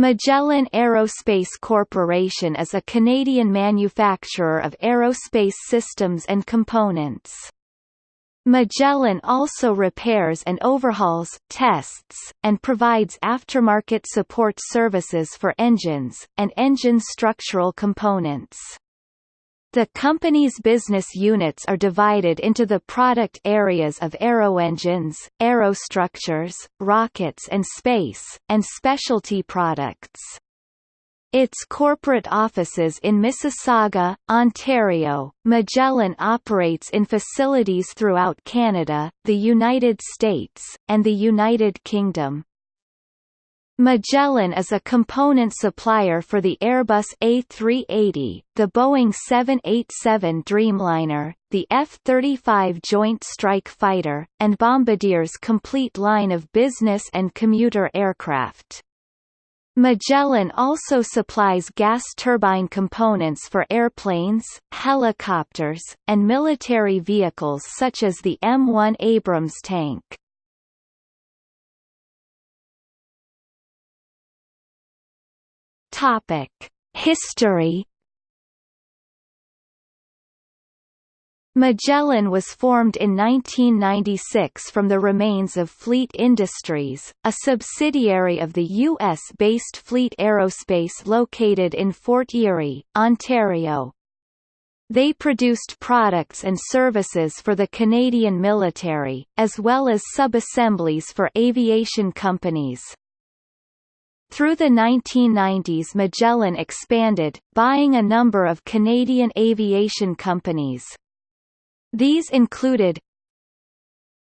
Magellan Aerospace Corporation is a Canadian manufacturer of aerospace systems and components. Magellan also repairs and overhauls, tests, and provides aftermarket support services for engines, and engine structural components. The company's business units are divided into the product areas of aeroengines, aerostructures, rockets and space, and specialty products. Its corporate offices in Mississauga, Ontario, Magellan operates in facilities throughout Canada, the United States, and the United Kingdom. Magellan is a component supplier for the Airbus A380, the Boeing 787 Dreamliner, the F-35 Joint Strike Fighter, and Bombardier's complete line of business and commuter aircraft. Magellan also supplies gas turbine components for airplanes, helicopters, and military vehicles such as the M1 Abrams tank. Topic: History Magellan was formed in 1996 from the remains of Fleet Industries, a subsidiary of the U.S.-based Fleet Aerospace located in Fort Erie, Ontario. They produced products and services for the Canadian military, as well as sub-assemblies for aviation companies. Through the 1990s Magellan expanded, buying a number of Canadian aviation companies. These included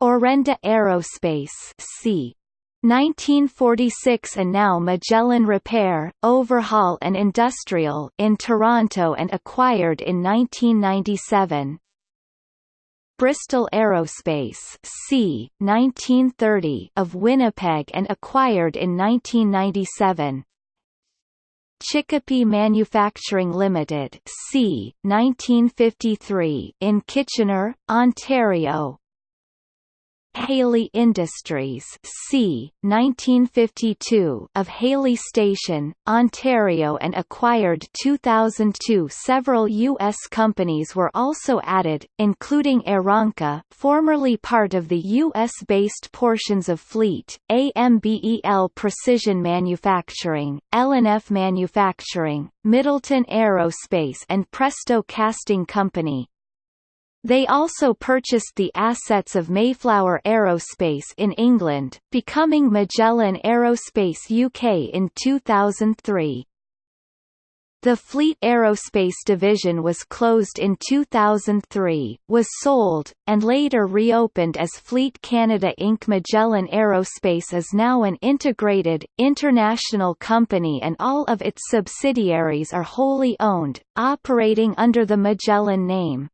Orenda Aerospace c. 1946 and now Magellan Repair, Overhaul and Industrial in Toronto and acquired in 1997. Bristol Aerospace c. 1930 of Winnipeg and acquired in 1997. Chicopee Manufacturing Limited c. 1953 in Kitchener, Ontario Haley Industries c. 1952 of Haley Station, Ontario and acquired 2002 Several U.S. companies were also added, including Aeronca formerly part of the U.S.-based portions of Fleet, AMBEL Precision Manufacturing, L&F Manufacturing, Middleton Aerospace and Presto Casting Company. They also purchased the assets of Mayflower Aerospace in England, becoming Magellan Aerospace UK in 2003. The Fleet Aerospace division was closed in 2003, was sold, and later reopened as Fleet Canada Inc. Magellan Aerospace is now an integrated, international company and all of its subsidiaries are wholly owned, operating under the Magellan name.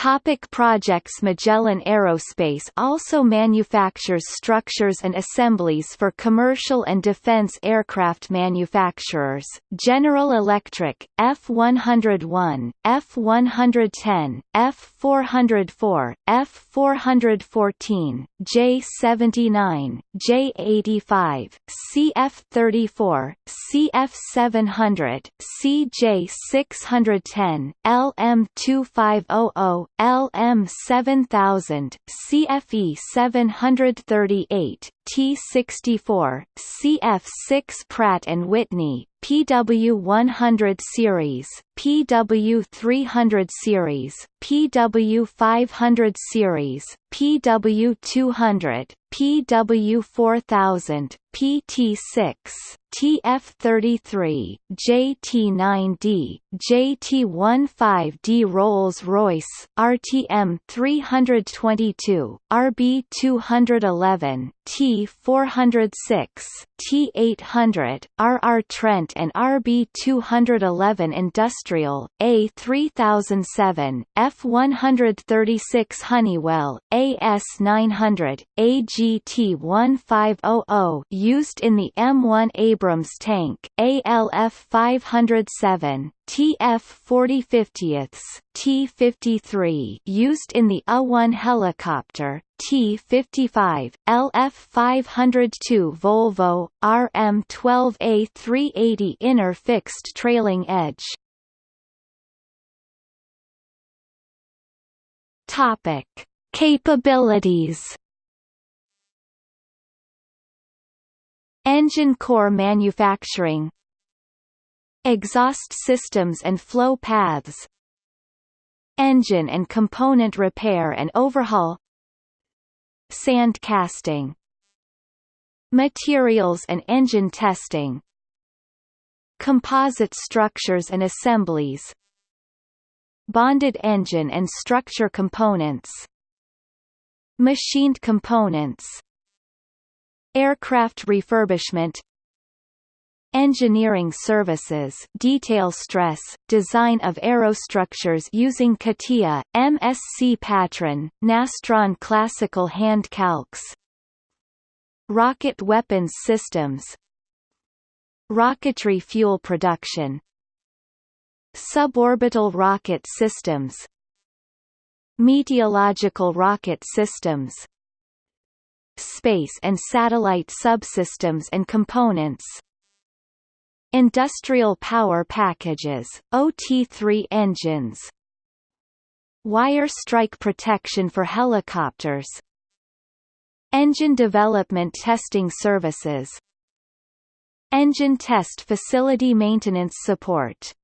Topic projects Magellan Aerospace also manufactures structures and assemblies for commercial and defense aircraft manufacturers, General Electric, F-101, F-110, F-404, F-414, J-79, J-85, CF-34, CF-700, CJ-610, LM-2500, LM7000, CFE 738, T64, CF6 Pratt & Whitney, PW100 series, PW300 series, PW500 series, PW200, PW4000, PT6, TF33, JT9D, JT15D Rolls-Royce, RTM 322, RB211, T406, T800, RR Trent and RB211 Industrial, A3007, F136 Honeywell, AS900, AGT1500 used in the M1 Abrams tank, ALF 507, TF 4050ths, T53 used in the A1 helicopter, T55, LF 502 Volvo, RM12A 380 inner fixed trailing edge. Topic: Capabilities Engine core manufacturing Exhaust systems and flow paths Engine and component repair and overhaul Sand casting Materials and engine testing Composite structures and assemblies Bonded engine and structure components Machined components Aircraft refurbishment. Engineering services. Detail stress, design of aerostructures using CATIA, MSC Patran, Nastran classical hand calcs. Rocket weapons systems. Rocketry fuel production. Suborbital rocket systems. Meteorological rocket systems Space and satellite subsystems and components. Industrial power packages, OT3 engines. Wire strike protection for helicopters. Engine development testing services. Engine test facility maintenance support